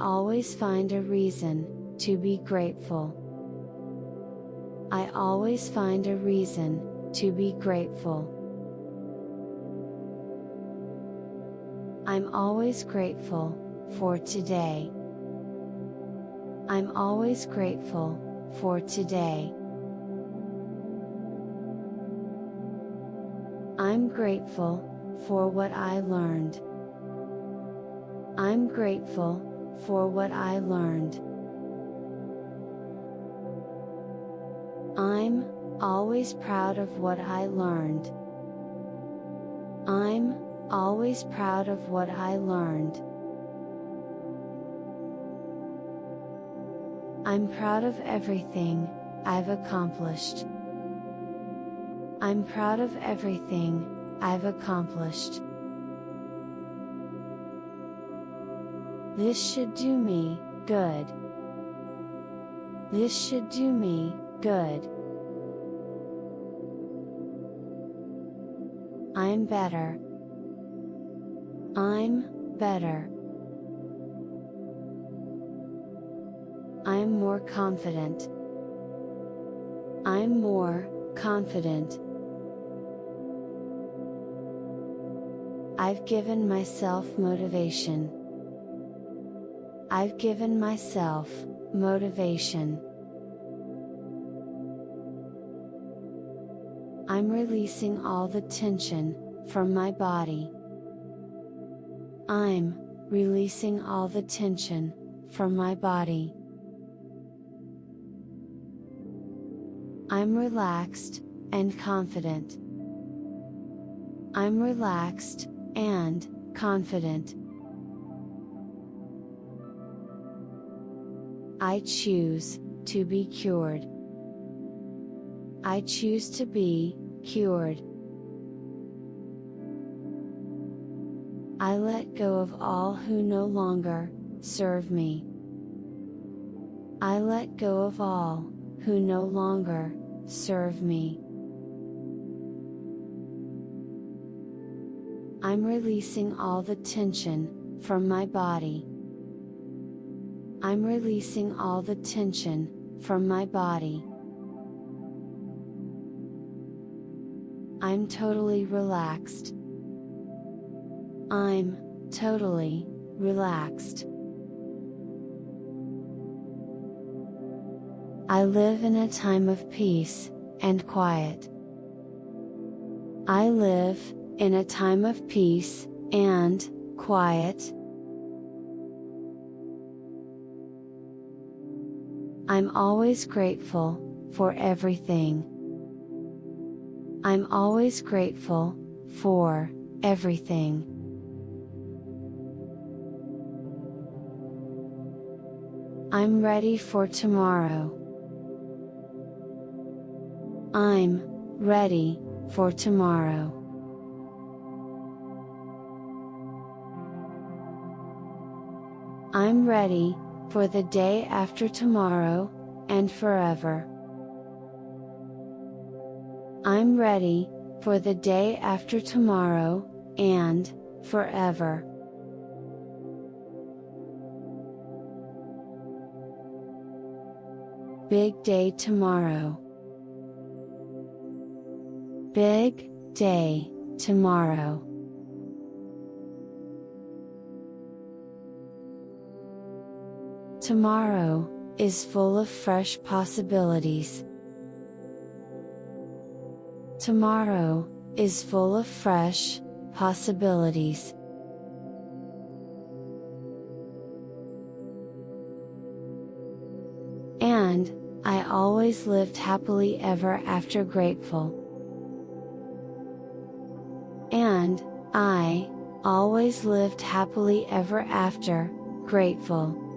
Always find a reason to be grateful. I always find a reason to be grateful. I'm always grateful for today. I'm always grateful for today. I'm grateful for what I learned. I'm grateful for what I learned. I'm always proud of what I learned. I'm always proud of what I learned. I'm proud of everything I've accomplished. I'm proud of everything I've accomplished. This should do me good. This should do me good. I'm better. I'm better. I'm more confident. I'm more confident. I've given myself motivation. I've given myself motivation. I'm releasing all the tension from my body. I'm releasing all the tension from my body. I'm relaxed and confident. I'm relaxed and confident. I choose to be cured. I choose to be cured. I let go of all who no longer serve me. I let go of all who no longer serve me. I'm releasing all the tension from my body. I'm releasing all the tension from my body. I'm totally relaxed. I'm totally relaxed. I live in a time of peace and quiet. I live in a time of peace and quiet. I'm always grateful for everything. I'm always grateful for everything. I'm ready for tomorrow. I'm ready for tomorrow. I'm ready for the day after tomorrow, and forever. I'm ready for the day after tomorrow, and forever. Big day tomorrow. Big day tomorrow. Tomorrow is full of fresh possibilities. Tomorrow is full of fresh possibilities. And, I always lived happily ever after grateful. And, I, always lived happily ever after, grateful.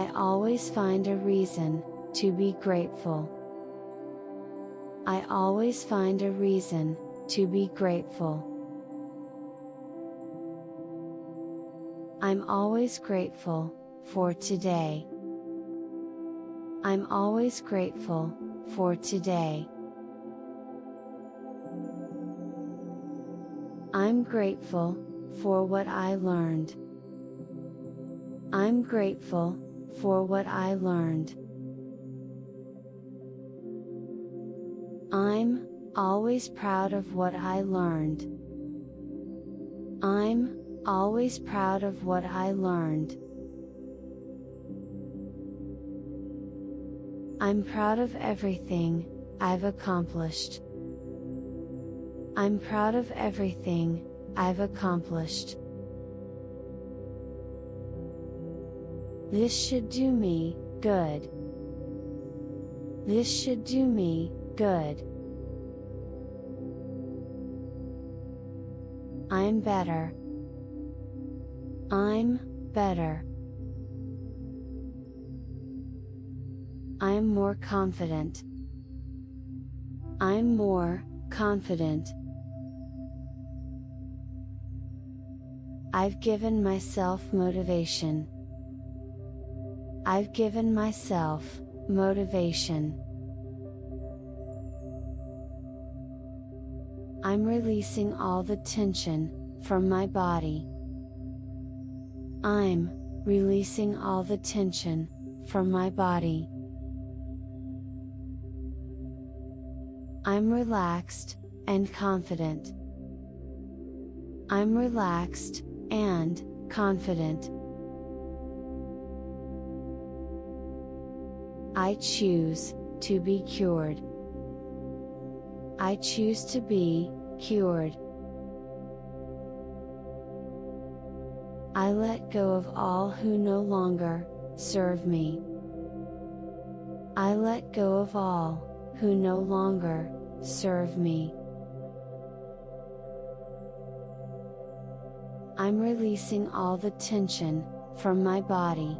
I always find a reason to be grateful. I always find a reason to be grateful. I'm always grateful for today. I'm always grateful for today. I'm grateful for what I learned. I'm grateful for what I learned. I'm always proud of what I learned. I'm always proud of what I learned. I'm proud of everything I've accomplished. I'm proud of everything I've accomplished. This should do me good. This should do me good. I'm better. I'm better. I'm more confident. I'm more confident. I've given myself motivation. I've given myself motivation. I'm releasing all the tension from my body. I'm releasing all the tension from my body. I'm relaxed and confident. I'm relaxed and confident. I choose to be cured. I choose to be cured. I let go of all who no longer serve me. I let go of all who no longer serve me. I'm releasing all the tension from my body.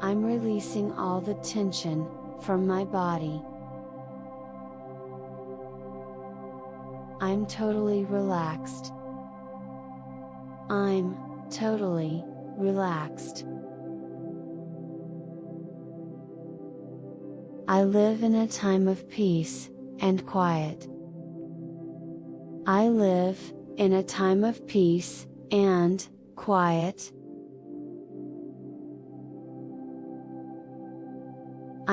I'm releasing all the tension from my body. I'm totally relaxed. I'm totally relaxed. I live in a time of peace and quiet. I live in a time of peace and quiet.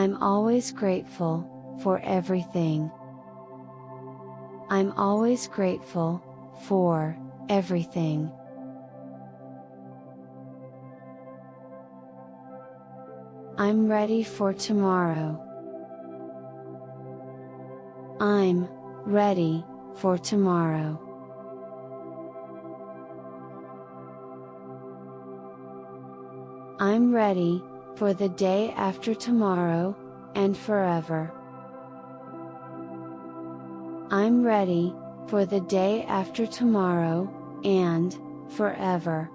I'm always grateful for everything. I'm always grateful for everything. I'm ready for tomorrow. I'm ready for tomorrow. I'm ready for the day after tomorrow, and forever. I'm ready, for the day after tomorrow, and, forever.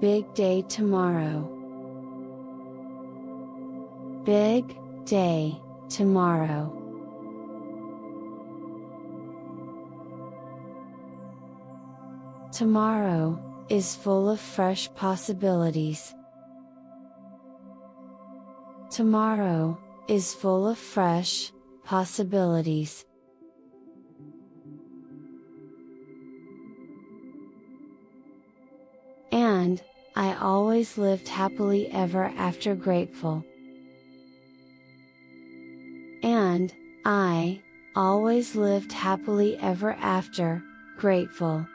Big day tomorrow. Big day tomorrow. Tomorrow is full of fresh possibilities. Tomorrow is full of fresh possibilities. And, I always lived happily ever after grateful. And, I, always lived happily ever after, grateful.